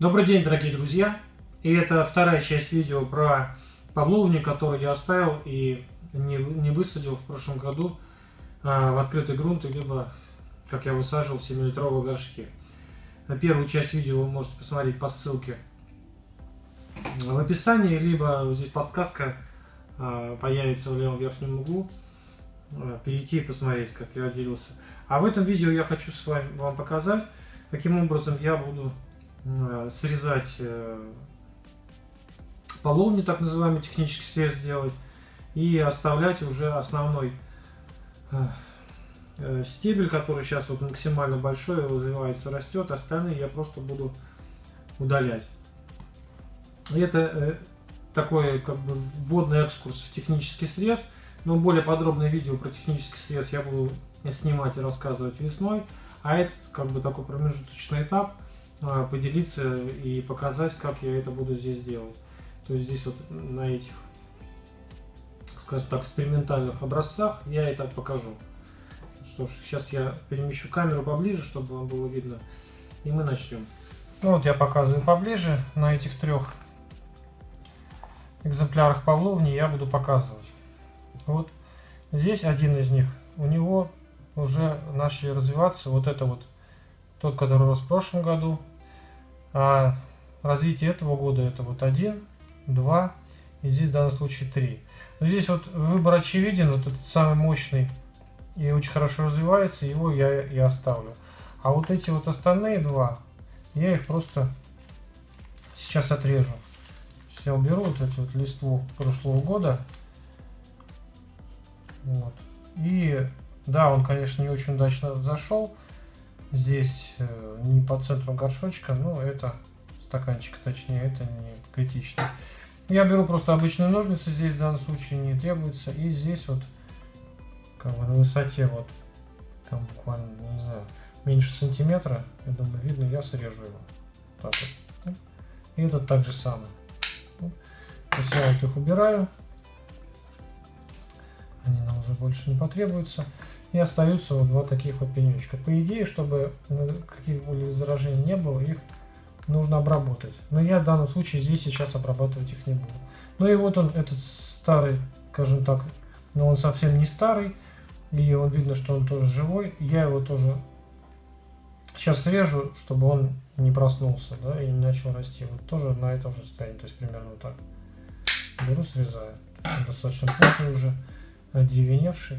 Добрый день, дорогие друзья! И это вторая часть видео про павловни, которую я оставил и не, не высадил в прошлом году а, в открытый грунт, либо, как я высаживал, в 7-литровые горшки. Первую часть видео вы можете посмотреть по ссылке в описании, либо здесь подсказка а, появится в левом верхнем углу. А, перейти и посмотреть, как я делился. А в этом видео я хочу с вами вам показать, каким образом я буду срезать э, половни, так называемый технический срез делать, и оставлять уже основной э, стебель, который сейчас вот максимально большой, развивается, растет, остальные я просто буду удалять. Это такой как бы вводный экскурс в технический срез, но более подробное видео про технический срез я буду снимать и рассказывать весной, а это как бы такой промежуточный этап – поделиться и показать, как я это буду здесь делать. То есть здесь вот на этих, скажем так, экспериментальных образцах я это покажу. Что ж, сейчас я перемещу камеру поближе, чтобы вам было видно, и мы начнем. Ну вот я показываю поближе, на этих трех экземплярах павловни я буду показывать. Вот здесь один из них, у него уже начали развиваться вот это вот, тот, который рос в прошлом году, а развитие этого года это вот 1, 2 и здесь в данном случае 3. Здесь вот выбор очевиден, вот этот самый мощный и очень хорошо развивается, его я и оставлю. А вот эти вот остальные два, я их просто сейчас отрежу. Я уберу вот эту вот листву прошлого года. Вот. И да, он, конечно, не очень удачно зашел. Здесь э, не по центру горшочка, но это стаканчик, точнее, это не критично. Я беру просто обычные ножницы, здесь в данном случае не требуется. И здесь вот, как бы на высоте вот, там буквально, не знаю, меньше сантиметра, я думаю, видно, я срежу его. Так вот. И этот также самое. То есть я вот их убираю. Они нам уже больше не потребуются. И остаются вот два таких вот пенечка. По идее, чтобы каких-либо заражений не было, их нужно обработать. Но я в данном случае здесь сейчас обрабатывать их не буду. Ну и вот он, этот старый, скажем так, но он совсем не старый. И он видно, что он тоже живой. Я его тоже сейчас срежу, чтобы он не проснулся, да, и не начал расти. Вот тоже на этом же состоянии, то есть примерно вот так. Беру, срезаю. Он достаточно плотный уже, одеревеневший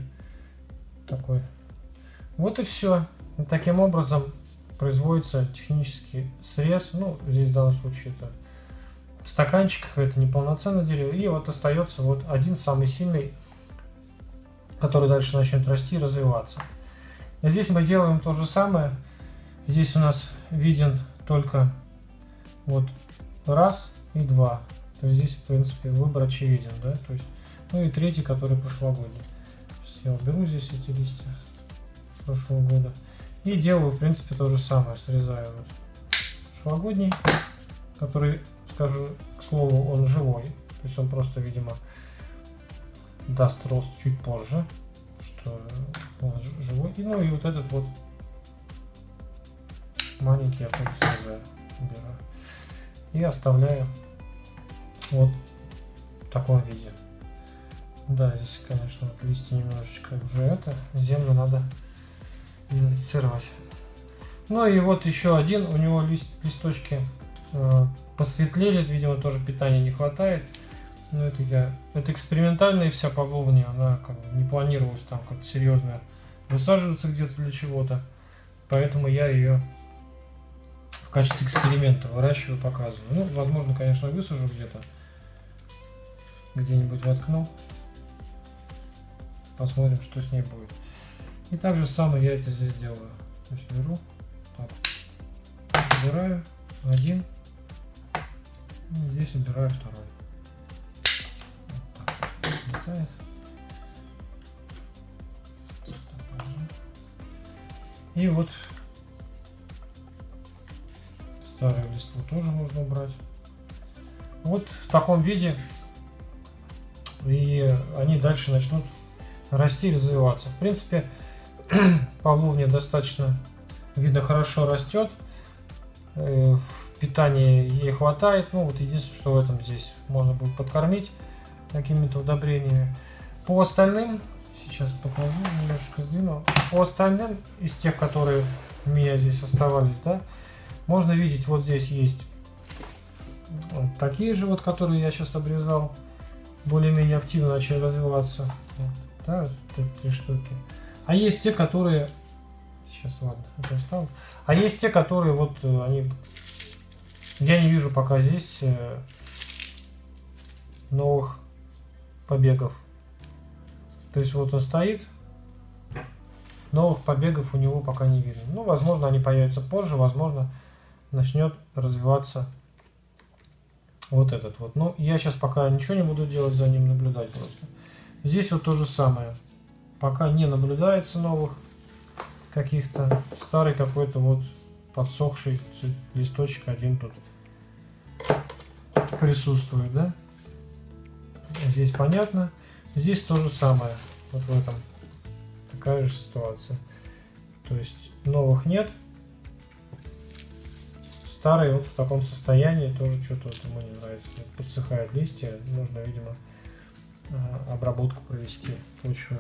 такой. Вот и все. таким образом производится технический срез. Ну, здесь в данном случае это в стаканчиках, это неполноценное дерево. И вот остается вот один самый сильный, который дальше начнет расти и развиваться. И здесь мы делаем то же самое. Здесь у нас виден только вот раз и два. То есть здесь, в принципе, выбор очевиден, да, то есть, ну и третий, который прошлогодний. Я уберу здесь эти листья прошлого года. И делаю, в принципе, то же самое. Срезаю вот прошлогодний, который, скажу к слову, он живой. То есть он просто, видимо, даст рост чуть позже, что он живой. И, ну и вот этот вот маленький я тоже срезаю, убираю. И оставляю вот в таком виде. Да, здесь, конечно, вот листья немножечко уже это. Землю надо дезинфицировать. Ну и вот еще один. У него лист, листочки э, посветлели. Видимо, тоже питания не хватает. Но это я... Это экспериментальная вся павловня. Она как бы не планировалась там как-то серьезно высаживаться где-то для чего-то. Поэтому я ее в качестве эксперимента выращиваю, показываю. Ну, возможно, конечно, высажу где-то. Где-нибудь воткну. Посмотрим, что с ней будет. И так же самое я это здесь делаю. То есть беру, так, убираю один, и здесь убираю второй. Вот так, летает. И вот старую листву тоже можно убрать. Вот в таком виде и они дальше начнут расти и развиваться. В принципе, павловня достаточно, видно, хорошо растет. Э, в ей хватает. Ну, вот единственное, что в этом здесь можно будет подкормить какими-то удобрениями. По остальным, сейчас покажу, немножко сдвину. По остальным, из тех, которые у меня здесь оставались, да, можно видеть, вот здесь есть вот такие же вот, которые я сейчас обрезал, более-менее активно начали развиваться. Да, три штуки. А есть те, которые... Сейчас, ладно, это оставлю. А есть те, которые вот э, они... Я не вижу пока здесь э, новых побегов. То есть вот он стоит, новых побегов у него пока не видно. Ну, возможно, они появятся позже, возможно, начнет развиваться вот этот вот. Но я сейчас пока ничего не буду делать за ним, наблюдать просто. Здесь вот то же самое. Пока не наблюдается новых каких-то. Старый какой-то вот подсохший листочек один тут присутствует, да? Здесь понятно. Здесь то же самое. Вот в этом такая же ситуация. То есть новых нет. Старый вот в таком состоянии тоже что-то вот ему не нравится. Подсыхают листья. Нужно, видимо, обработку провести почвы.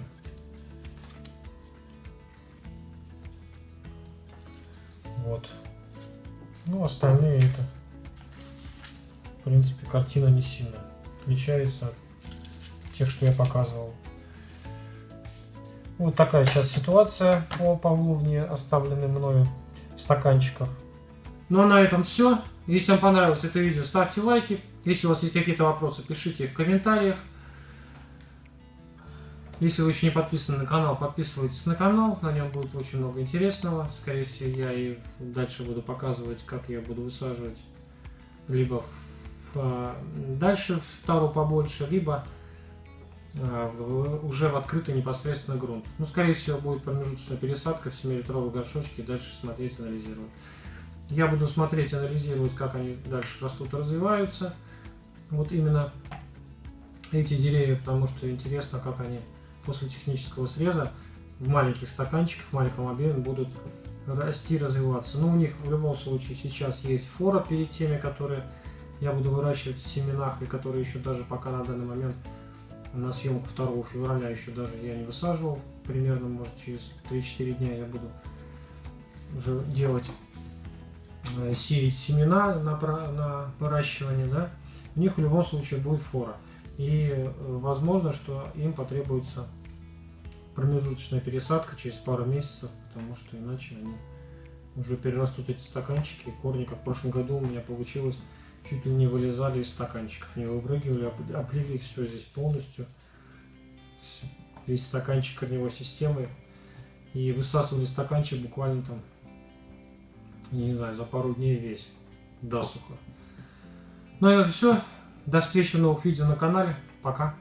Вот. Ну, остальные это, в принципе, картина не сильно отличается от тех, что я показывал. Вот такая сейчас ситуация по павловне, оставленной мною в стаканчиках. Ну а на этом все. Если вам понравилось это видео, ставьте лайки. Если у вас есть какие-то вопросы, пишите в комментариях. Если вы еще не подписаны на канал, подписывайтесь на канал, на нем будет очень много интересного. Скорее всего, я и дальше буду показывать, как я буду высаживать либо в, а, дальше в тару побольше, либо а, уже в открытый непосредственно грунт. Ну, скорее всего, будет промежуточная пересадка в 7-литровые горшочки и дальше смотреть, анализировать. Я буду смотреть, анализировать, как они дальше растут и развиваются. Вот именно эти деревья, потому что интересно, как они после технического среза в маленьких стаканчиках, в маленьком объеме будут расти, развиваться. Но у них в любом случае сейчас есть фора перед теми, которые я буду выращивать в семенах и которые еще даже пока на данный момент на съемку 2 февраля еще даже я не высаживал. Примерно, может, через 3-4 дня я буду уже делать, э, сеять семена на, на выращивание, да. У них в любом случае будет фора. И э, возможно, что им потребуется промежуточная пересадка через пару месяцев, потому что иначе они уже перерастут эти стаканчики. Корни, как в прошлом году у меня получилось, чуть ли не вылезали из стаканчиков, не выпрыгивали, оплели все здесь полностью. Весь стаканчик корневой системы. И высасывали стаканчик буквально там, не знаю, за пару дней весь, досуха. Ну и это все. До встречи в новых видео на канале. Пока.